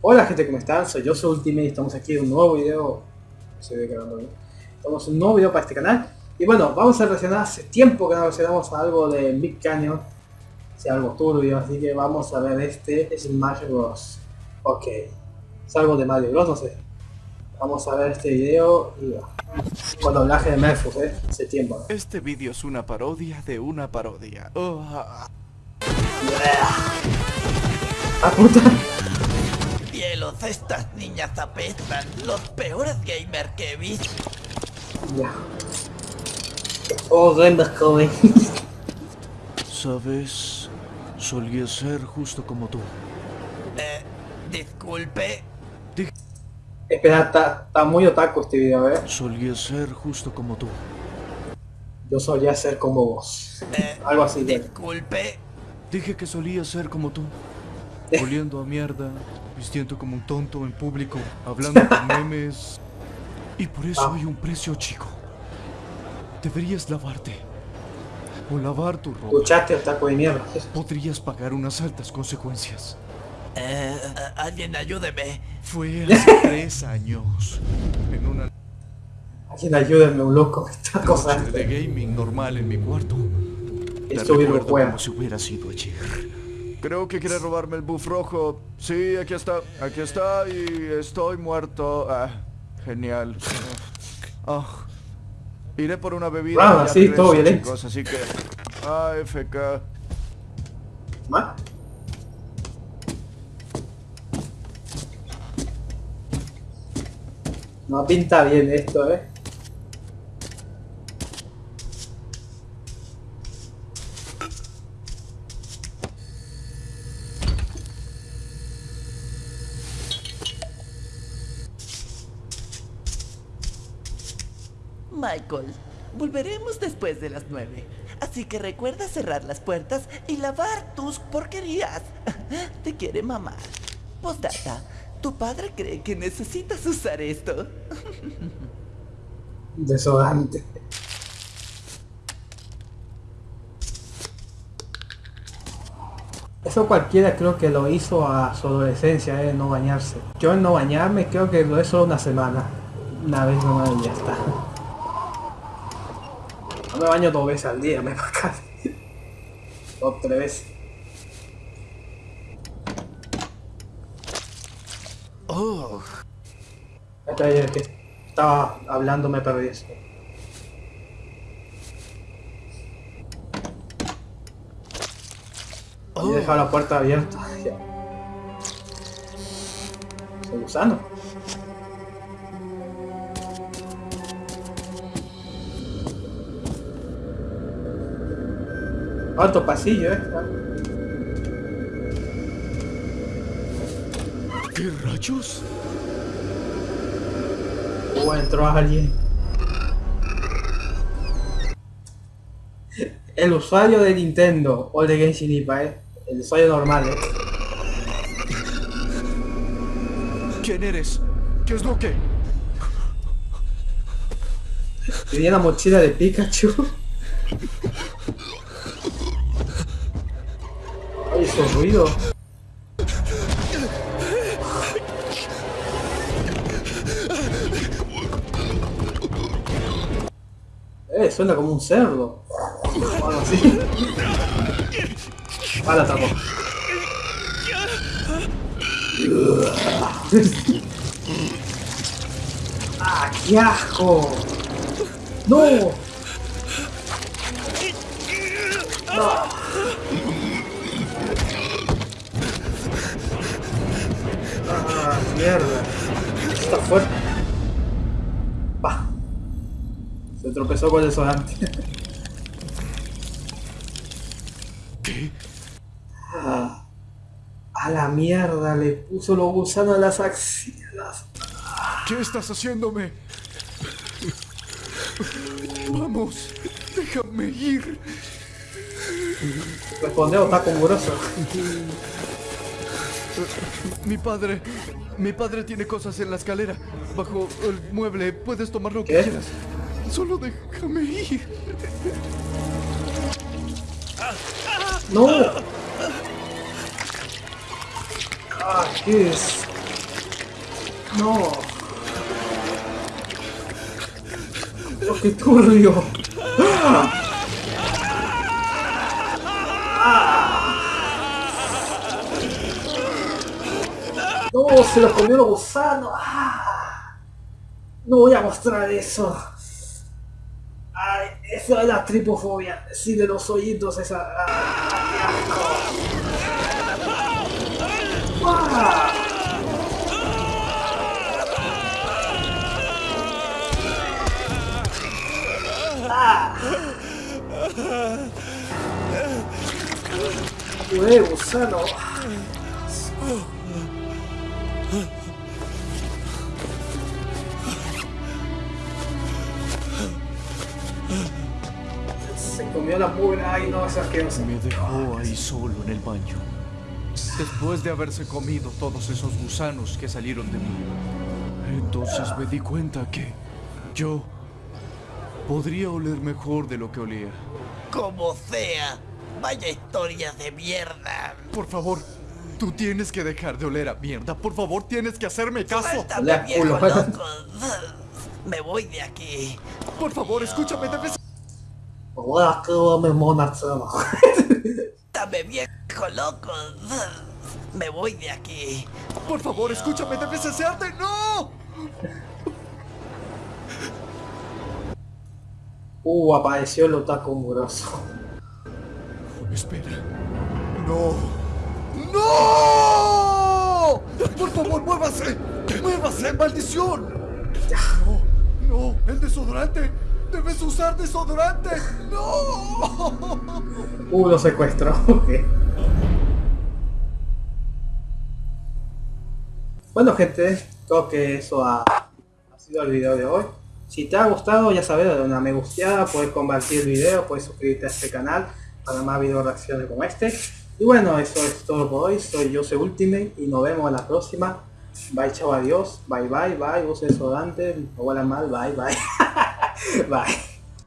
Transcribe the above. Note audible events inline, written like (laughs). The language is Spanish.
Hola gente, ¿cómo están? Soy yo, soy Ultimate y estamos aquí en un nuevo video. Se ve grabando bien. Estamos en un nuevo video para este canal. Y bueno, vamos a reaccionar, hace tiempo que no reaccionamos a algo de Big Canyon. Sea, algo turbio, así que vamos a ver este Smash Bros. Ok. Es algo de Mario Bros, no sé. Vamos a ver este video y. Con doblaje de Merfus, eh. Hace tiempo. ¿no? Este vídeo es una parodia de una parodia. Oh, ah, ¡Ah, puta! Cielos, estas niñas apestan. Los peores gamers que he visto. Ya. Oh, Rembers joven. Sabes, solía ser justo como tú. Eh, disculpe. Espera, está, muy otaku este video, eh. Solía ser justo como tú. Yo solía ser como vos. Eh, Algo así, de. disculpe. Dije que solía ser como tú. (laughs) Oliendo a mierda, vistiendo como un tonto en público, hablando con (laughs) memes. Y por eso Ah. hay un precio chico. Deberías lavarte. O lavar tu ropa. Escuchaste, otaku de mierda. Podrías pagar unas altas consecuencias. Eh, alguien ayúdeme. Fue hace (laughs) tres años. En una Alguien ayúdenme, un loco, esta cosa. de gaming normal en mi cuarto. Te Esto bien recuerdo juega. como si hubiera sido ayer. Creo que quiere robarme el buff rojo. Sí, aquí está. Aquí está y estoy muerto. Ah, genial. (laughs) Ah. Iré por una bebida. Ah, y sí, regreso, todo violento. chicos, así que... AFK. ¿Más? No pinta bien esto, eh. Michael, volveremos después de las nueve. Así que recuerda cerrar las puertas y lavar tus porquerías. (laughs) Te quiere mamá. Postdata, tu padre cree que necesitas usar esto. (laughs) Desodorante. Eso cualquiera creo que lo hizo a su adolescencia, eh, no bañarse. Yo en no bañarme creo que lo he solo una semana. Una vez nomás y ya está. Me baño dos veces al día, (laughs) me casi. Dos, tres veces. Oh, el que estaba hablando me perdí eso. Y he dejado la puerta abierta. (laughs) Soy gusano. Alto pasillo, eh. ¿qué rayos? O entró alguien. El usuario de Nintendo o de Genshin Impact, eh. El usuario normal, eh. ¿Quién eres? ¿Qué es lo que? Tenía la mochila de Pikachu. Esos ruidos. Eh, suena como un cerdo. O algo así. La atrapó. ¡Ah, qué asco! ¡No! ¡Ah, mierda! Está fuerte. Pa. Se tropezó con el desodorante. ¿Qué? Ah, a la mierda, le puso los gusanos a las axilas. ¿Qué estás haciéndome? Vamos, déjame ir. Responde otaku mugroso. Mi padre, mi padre tiene cosas en la escalera. Bajo el mueble, puedes tomar lo que ¿Qué? quieras. Solo déjame ir. ¡No! Ah, ¿qué es? No. Oh, qué turbio. No, se lo comió el gusano. Ah. No voy a mostrar eso. Ay, eso es la tripofobia. Sí, de los hoyitos esa. Ah, qué asco. Ah. Ué, gusano. Se comió la mugre. Ay, no, es asqueroso. Me dejó ahí solo en el baño. Después de haberse comido todos esos gusanos que salieron de mí. Entonces me di cuenta que yo podría oler mejor de lo que olía. Como sea. Vaya historia de mierda. Por favor, tú tienes que dejar de oler a mierda. Por favor, tienes que hacerme caso. Suéltame, Hola, viejo culo. loco. (laughs) Me voy de aquí. Por favor, escúchame, debes... Hola, me mona. (laughs) Dame viejo loco. Me voy de aquí. Por favor, escúchame, debes desearte. ¡No! Uh, apareció el otaku mugroso. Espera. ¡No! ¡No! ¡Por favor, muévase! ¡Muévase, maldición! ¡No! ¡No! ¡El desodorante! ¡Debes usar desodorante! ¡No! Uh, lo secuestró. (laughs) ok. Bueno gente, creo que eso ha, ha sido el video de hoy. Si te ha gustado, ya sabes, dale una me gusteada, puedes compartir el video, puedes suscribirte a este canal para más video reacciones como este. Y bueno, eso es todo por hoy. Soy Jose Ultimate y nos vemos en la próxima. Bye, chao, adiós. Bye, bye, bye. Use desodorante. No huela mal. Bye, bye. (laughs) bye.